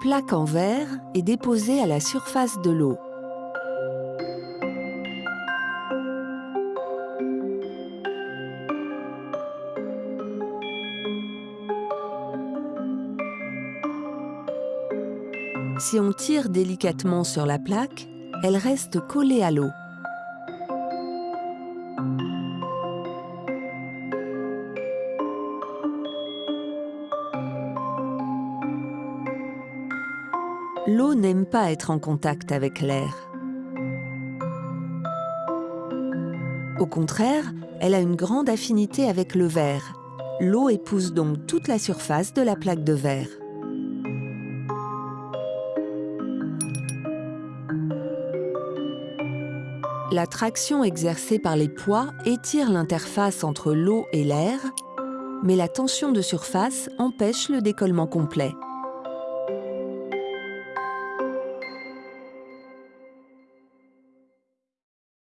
plaque en verre est déposée à la surface de l'eau. Si on tire délicatement sur la plaque, elle reste collée à l'eau. L'eau n'aime pas être en contact avec l'air. Au contraire, elle a une grande affinité avec le verre. L'eau épouse donc toute la surface de la plaque de verre. La traction exercée par les poids étire l'interface entre l'eau et l'air, mais la tension de surface empêche le décollement complet.